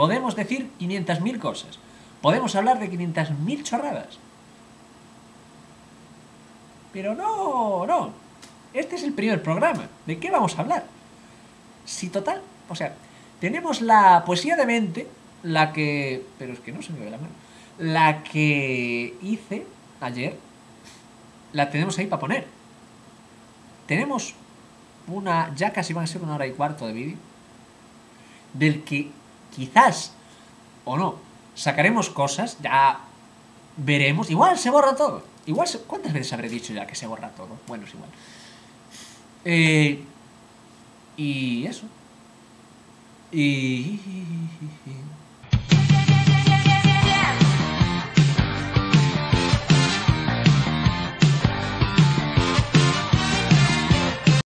Podemos decir 500.000 cosas. Podemos hablar de 500.000 chorradas. Pero no, no. Este es el primer programa. ¿De qué vamos a hablar? Si total, o sea, tenemos la poesía de mente, la que... Pero es que no se me ve la mano. La que hice ayer, la tenemos ahí para poner. Tenemos una, ya casi van a ser una hora y cuarto de vídeo, del que quizás, o no, sacaremos cosas, ya veremos, igual se borra todo. Igual, ¿cuántas veces habré dicho ya que se borra todo? Bueno, es igual. Eh, y eso. Y...